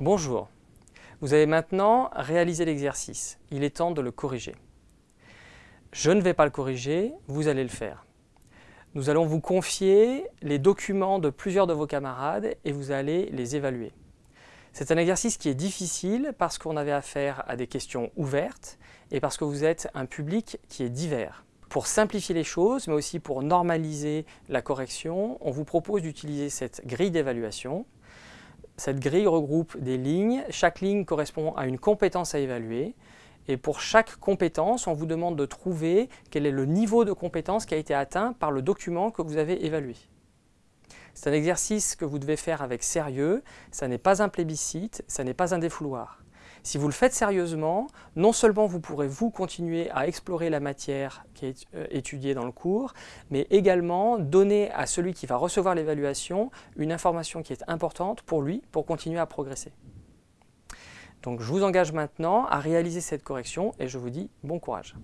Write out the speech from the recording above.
Bonjour. Vous avez maintenant réalisé l'exercice. Il est temps de le corriger. Je ne vais pas le corriger, vous allez le faire. Nous allons vous confier les documents de plusieurs de vos camarades et vous allez les évaluer. C'est un exercice qui est difficile parce qu'on avait affaire à des questions ouvertes et parce que vous êtes un public qui est divers. Pour simplifier les choses, mais aussi pour normaliser la correction, on vous propose d'utiliser cette grille d'évaluation. Cette grille regroupe des lignes. Chaque ligne correspond à une compétence à évaluer. Et pour chaque compétence, on vous demande de trouver quel est le niveau de compétence qui a été atteint par le document que vous avez évalué. C'est un exercice que vous devez faire avec sérieux, ça n'est pas un plébiscite, ça n'est pas un défouloir. Si vous le faites sérieusement, non seulement vous pourrez vous continuer à explorer la matière qui est euh, étudiée dans le cours, mais également donner à celui qui va recevoir l'évaluation une information qui est importante pour lui, pour continuer à progresser. Donc je vous engage maintenant à réaliser cette correction et je vous dis bon courage.